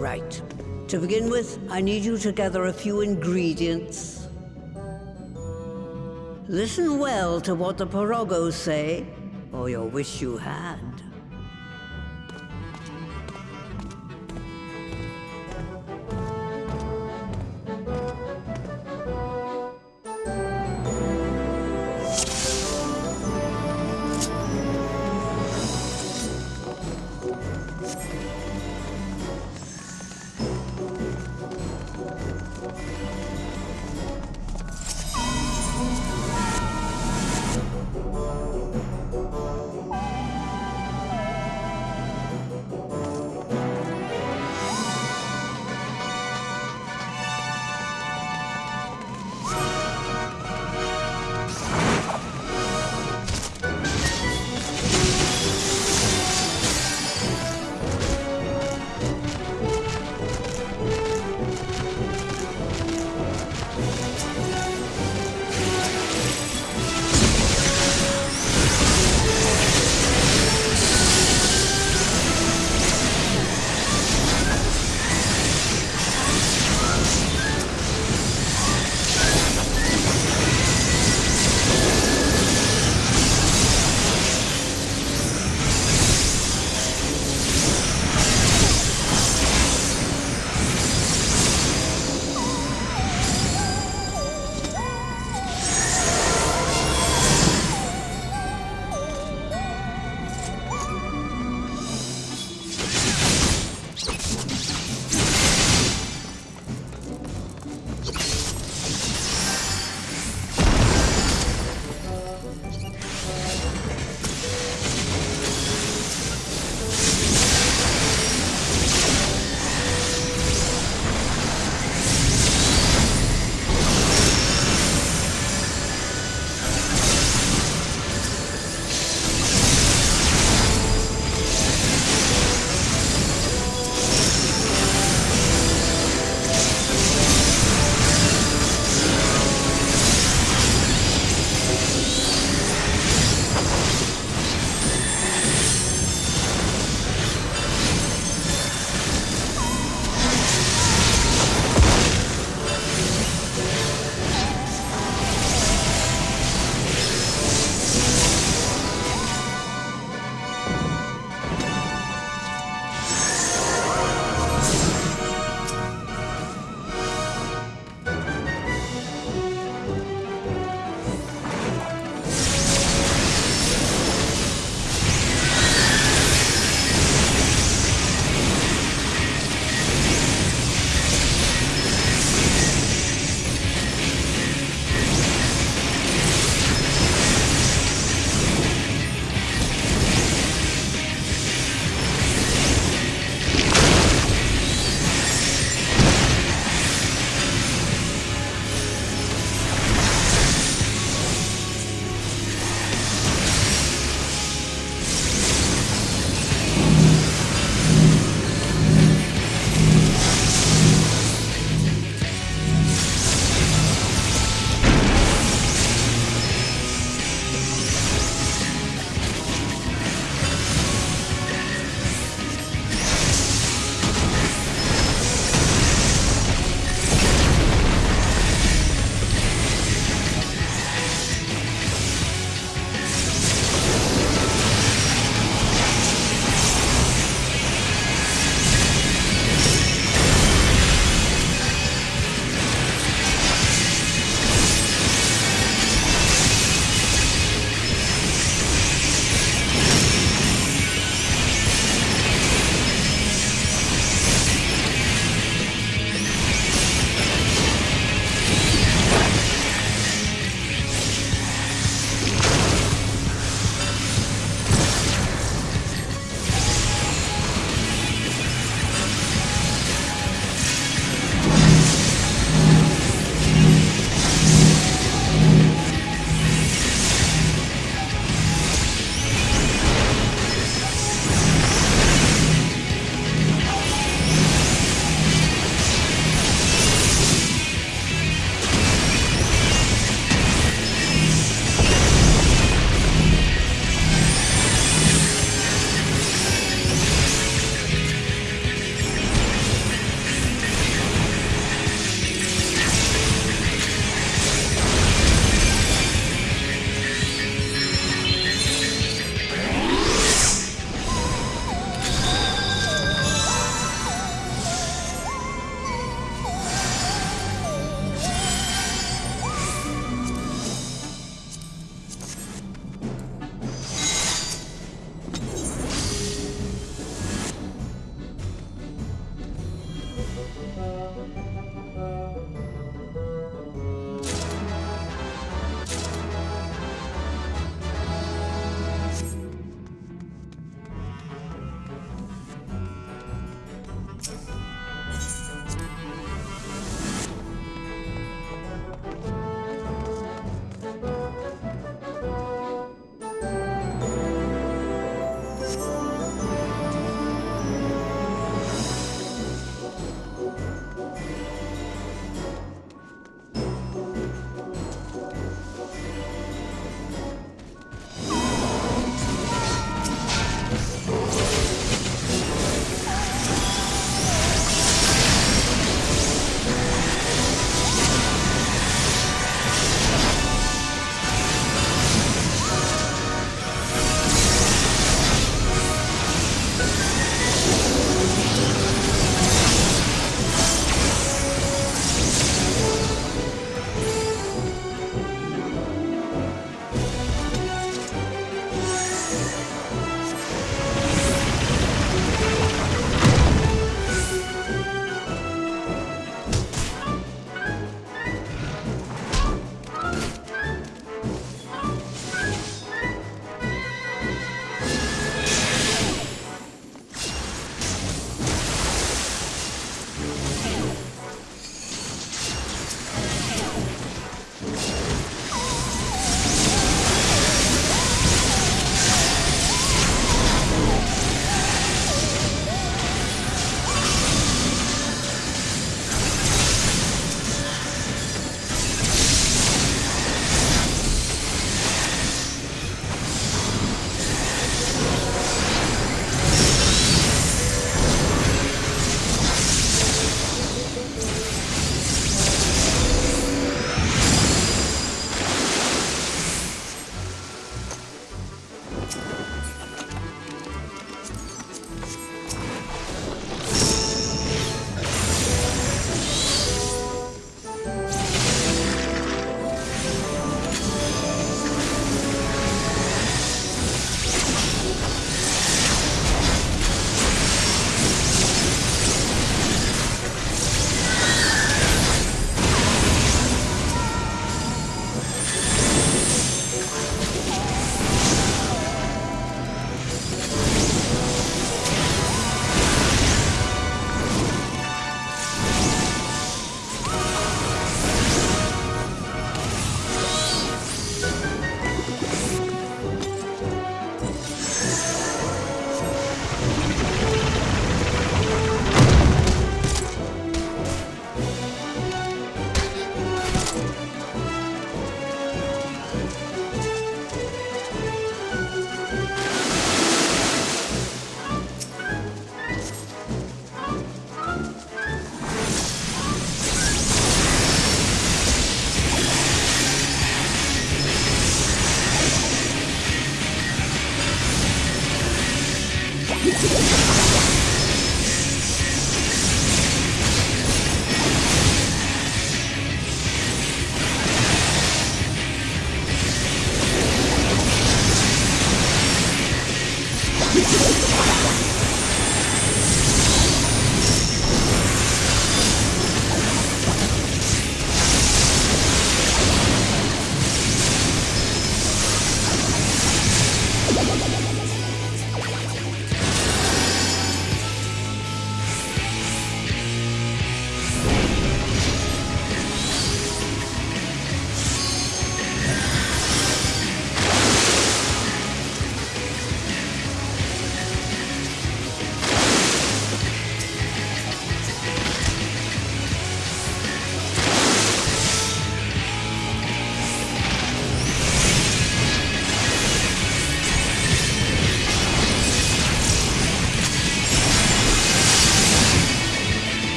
Right. To begin with, I need you to gather a few ingredients. Listen well to what the Porogos say, or you'll wish you had.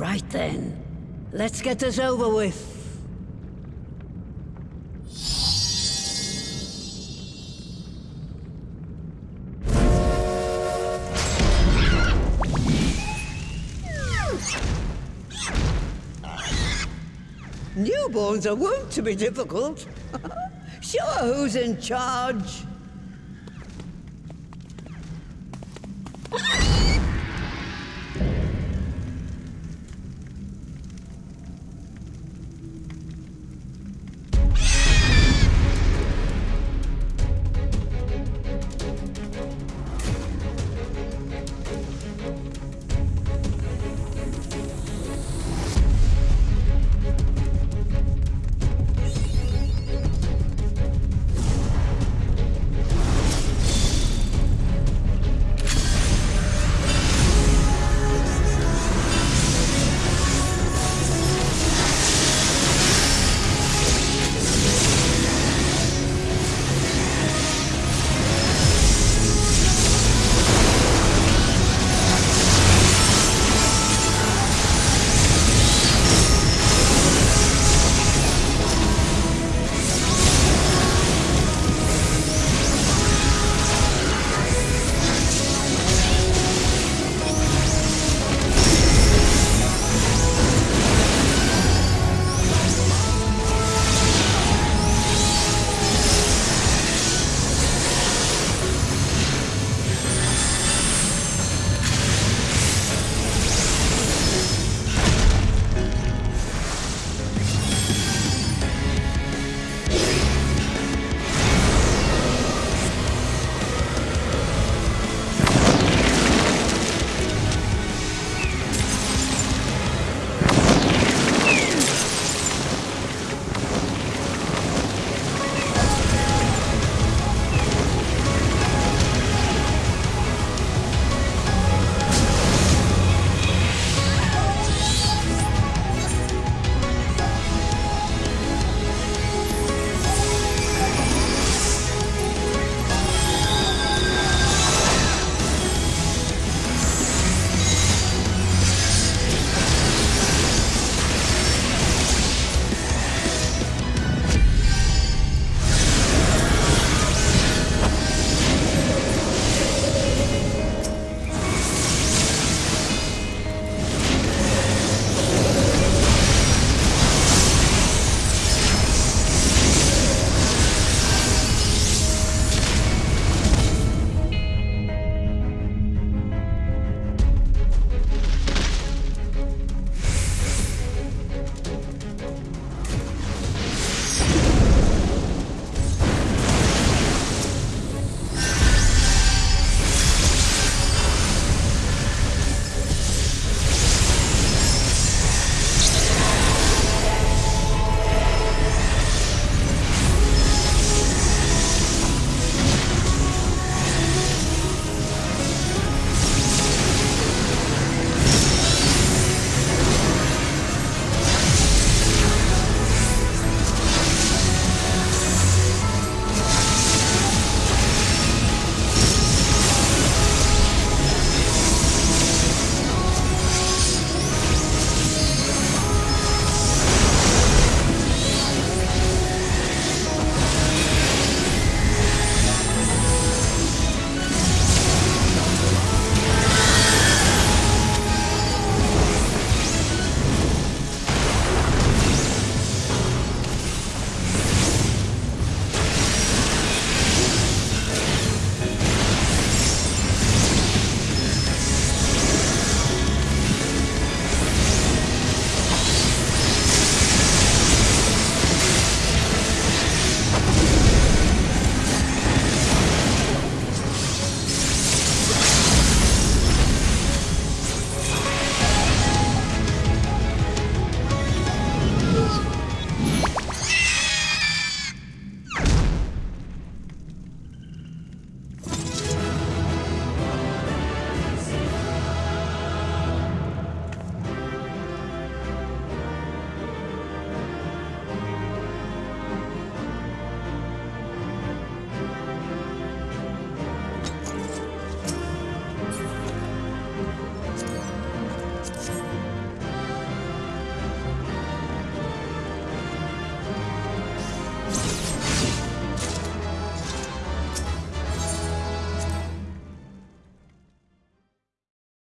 Right then. Let's get this over with. Newborns are wont to be difficult. sure, who's in charge?